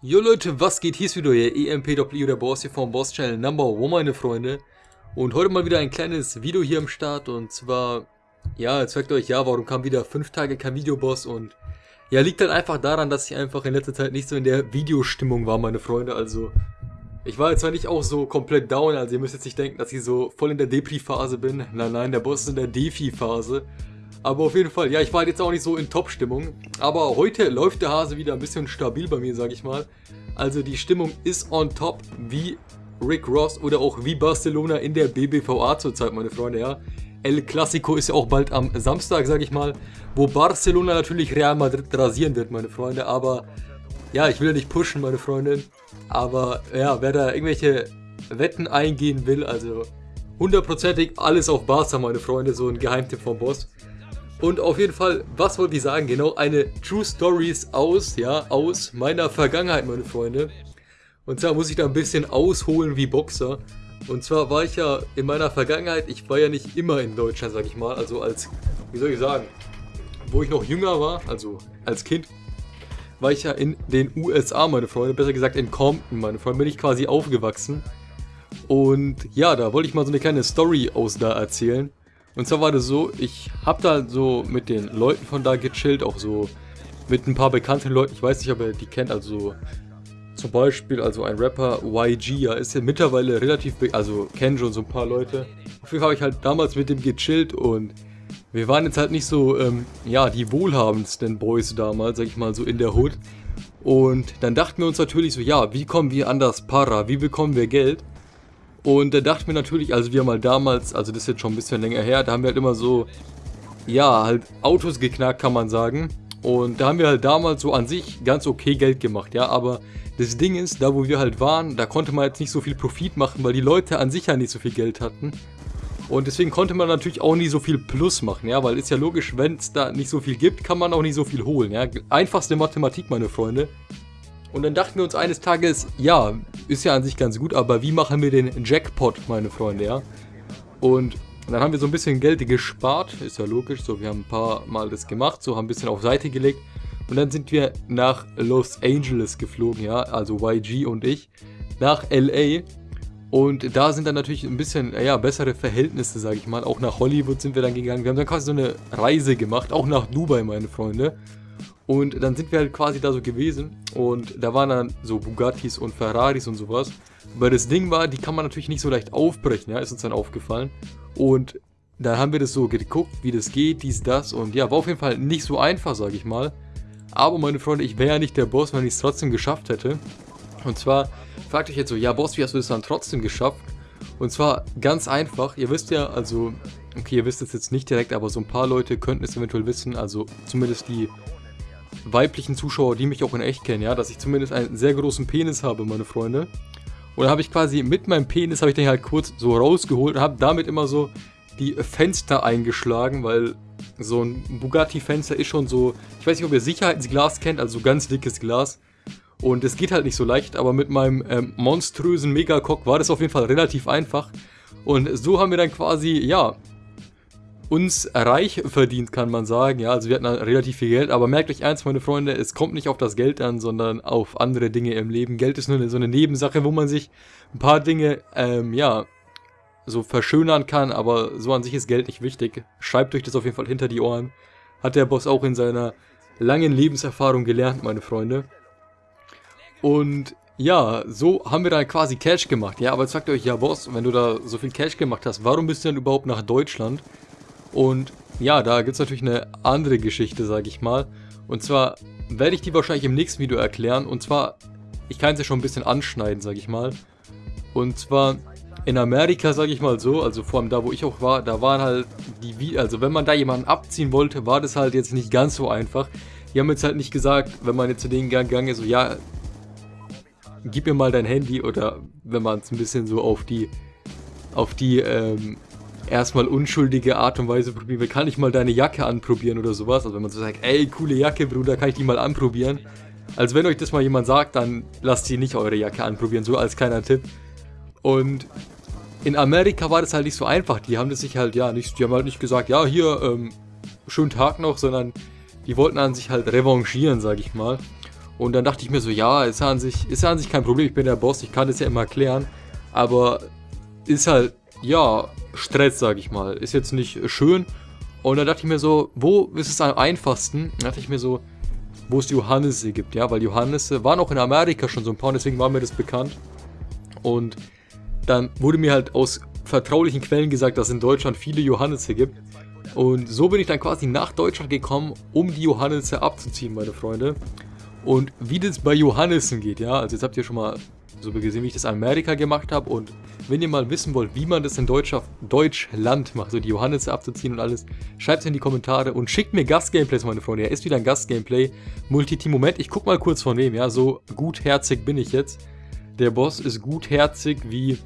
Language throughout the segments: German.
Jo Leute, was geht? Hier ist wieder euer EMPW, der Boss hier vom Boss Channel Number One, meine Freunde. Und heute mal wieder ein kleines Video hier am Start und zwar, ja, jetzt fragt euch, ja, warum kam wieder 5 Tage kein Videoboss und ja, liegt halt einfach daran, dass ich einfach in letzter Zeit nicht so in der Videostimmung war, meine Freunde, also ich war jetzt zwar nicht auch so komplett down, also ihr müsst jetzt nicht denken, dass ich so voll in der Depri-Phase bin, nein, nein, der Boss ist in der Defi-Phase. Aber auf jeden Fall, ja, ich war jetzt auch nicht so in Top-Stimmung. Aber heute läuft der Hase wieder ein bisschen stabil bei mir, sag ich mal. Also die Stimmung ist on top, wie Rick Ross oder auch wie Barcelona in der BBVA zurzeit, meine Freunde, ja. El Clasico ist ja auch bald am Samstag, sag ich mal, wo Barcelona natürlich Real Madrid rasieren wird, meine Freunde. Aber ja, ich will ja nicht pushen, meine Freunde. Aber ja, wer da irgendwelche Wetten eingehen will, also hundertprozentig alles auf Barca, meine Freunde, so ein Geheimtipp vom Boss. Und auf jeden Fall, was wollte ich sagen? Genau, eine True Stories aus, ja, aus meiner Vergangenheit, meine Freunde. Und zwar muss ich da ein bisschen ausholen wie Boxer. Und zwar war ich ja in meiner Vergangenheit, ich war ja nicht immer in Deutschland, sag ich mal. Also als, wie soll ich sagen, wo ich noch jünger war, also als Kind, war ich ja in den USA, meine Freunde. Besser gesagt in Compton, meine Freunde. Bin ich quasi aufgewachsen. Und ja, da wollte ich mal so eine kleine Story aus da erzählen. Und zwar war das so, ich habe da so mit den Leuten von da gechillt, auch so mit ein paar bekannten Leuten. Ich weiß nicht, ob ihr die kennt, also zum Beispiel, also ein Rapper, YG, ja, ist ja mittlerweile relativ, also kennen schon so ein paar Leute. Auf jeden Fall habe ich halt damals mit dem gechillt und wir waren jetzt halt nicht so, ähm, ja, die wohlhabendsten Boys damals, sag ich mal, so in der Hood. Und dann dachten wir uns natürlich so, ja, wie kommen wir an das Para, wie bekommen wir Geld? Und da dachten wir natürlich, also wir haben halt damals, also das ist jetzt schon ein bisschen länger her, da haben wir halt immer so, ja, halt Autos geknackt, kann man sagen. Und da haben wir halt damals so an sich ganz okay Geld gemacht, ja, aber das Ding ist, da wo wir halt waren, da konnte man jetzt nicht so viel Profit machen, weil die Leute an sich ja nicht so viel Geld hatten. Und deswegen konnte man natürlich auch nie so viel Plus machen, ja, weil ist ja logisch, wenn es da nicht so viel gibt, kann man auch nicht so viel holen, ja. Einfachste Mathematik, meine Freunde. Und dann dachten wir uns eines Tages, ja, ist ja an sich ganz gut, aber wie machen wir den Jackpot, meine Freunde, ja? Und dann haben wir so ein bisschen Geld gespart, ist ja logisch, so wir haben ein paar Mal das gemacht, so haben ein bisschen auf Seite gelegt. Und dann sind wir nach Los Angeles geflogen, ja, also YG und ich, nach LA. Und da sind dann natürlich ein bisschen, ja, bessere Verhältnisse, sage ich mal. Auch nach Hollywood sind wir dann gegangen. Wir haben dann quasi so eine Reise gemacht, auch nach Dubai, meine Freunde. Und dann sind wir halt quasi da so gewesen und da waren dann so Bugattis und Ferraris und sowas. Aber das Ding war, die kann man natürlich nicht so leicht aufbrechen, ja, ist uns dann aufgefallen. Und dann haben wir das so geguckt, wie das geht, dies, das und ja, war auf jeden Fall nicht so einfach, sage ich mal. Aber meine Freunde, ich wäre ja nicht der Boss, wenn ich es trotzdem geschafft hätte. Und zwar fragt euch jetzt so, ja Boss, wie hast du das dann trotzdem geschafft? Und zwar ganz einfach, ihr wisst ja, also, okay, ihr wisst es jetzt nicht direkt, aber so ein paar Leute könnten es eventuell wissen, also zumindest die weiblichen Zuschauer, die mich auch in echt kennen, ja, dass ich zumindest einen sehr großen Penis habe, meine Freunde. Und da habe ich quasi mit meinem Penis, habe ich den halt kurz so rausgeholt und habe damit immer so die Fenster eingeschlagen, weil so ein Bugatti-Fenster ist schon so, ich weiß nicht, ob ihr Sicherheitsglas kennt, also so ganz dickes Glas. Und es geht halt nicht so leicht, aber mit meinem ähm, monströsen Megacock war das auf jeden Fall relativ einfach. Und so haben wir dann quasi, ja, uns reich verdient, kann man sagen. Ja, also wir hatten relativ viel Geld, aber merkt euch eins, meine Freunde, es kommt nicht auf das Geld an, sondern auf andere Dinge im Leben. Geld ist nur so eine Nebensache, wo man sich ein paar Dinge, ähm, ja, so verschönern kann, aber so an sich ist Geld nicht wichtig. Schreibt euch das auf jeden Fall hinter die Ohren. Hat der Boss auch in seiner langen Lebenserfahrung gelernt, meine Freunde. Und ja, so haben wir dann quasi Cash gemacht. Ja, aber jetzt sagt euch, ja Boss, wenn du da so viel Cash gemacht hast, warum bist du denn überhaupt nach Deutschland? Und ja, da gibt es natürlich eine andere Geschichte, sage ich mal. Und zwar werde ich die wahrscheinlich im nächsten Video erklären. Und zwar, ich kann es ja schon ein bisschen anschneiden, sage ich mal. Und zwar in Amerika, sage ich mal so, also vor allem da, wo ich auch war, da waren halt die, also wenn man da jemanden abziehen wollte, war das halt jetzt nicht ganz so einfach. Die haben jetzt halt nicht gesagt, wenn man jetzt zu denen gegangen ist, so, ja, gib mir mal dein Handy oder wenn man es ein bisschen so auf die, auf die, ähm, erstmal unschuldige Art und Weise probieren Kann ich mal deine Jacke anprobieren oder sowas? Also wenn man so sagt, ey, coole Jacke, Bruder, kann ich die mal anprobieren? Also wenn euch das mal jemand sagt, dann lasst sie nicht eure Jacke anprobieren, so als kleiner Tipp. Und in Amerika war das halt nicht so einfach. Die haben das sich halt, ja, nicht, die haben halt nicht gesagt, ja, hier, ähm, schönen Tag noch, sondern die wollten an sich halt revanchieren, sag ich mal. Und dann dachte ich mir so, ja, ist ja an sich, ist ja an sich kein Problem, ich bin der Boss, ich kann das ja immer klären. Aber ist halt, ja, Stress, sag ich mal. Ist jetzt nicht schön. Und dann dachte ich mir so, wo ist es am einfachsten? Dann dachte ich mir so, wo es Johannisse gibt, ja, weil Johannisse waren auch in Amerika schon so ein paar, deswegen war mir das bekannt. Und dann wurde mir halt aus vertraulichen Quellen gesagt, dass es in Deutschland viele Johannisse gibt. Und so bin ich dann quasi nach Deutschland gekommen, um die Johannisse abzuziehen, meine Freunde. Und wie das bei Johannissen geht, ja, also jetzt habt ihr schon mal so gesehen, wie ich das in Amerika gemacht habe. Und wenn ihr mal wissen wollt, wie man das in Deutscher, Deutschland macht, so die Johannisse abzuziehen und alles, schreibt es in die Kommentare und schickt mir Gastgameplays, meine Freunde. Er ist wieder ein Gastgameplay. Multiteam, Moment, ich guck mal kurz von wem, ja, so gutherzig bin ich jetzt. Der Boss ist gutherzig wie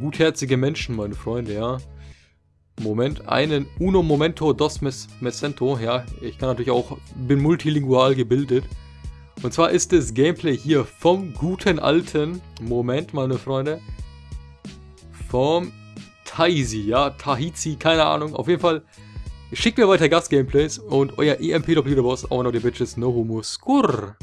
gutherzige Menschen, meine Freunde, ja. Moment, einen Uno Momento dos Mesento, ja, ich kann natürlich auch, bin multilingual gebildet. Und zwar ist das Gameplay hier vom guten alten, Moment meine Freunde, vom Taisi, ja, Tahizi, keine Ahnung, auf jeden Fall, schickt mir weiter Gast-Gameplays und euer EMP-Doppelter Boss, auch noch die Bitches, no homo, skurr.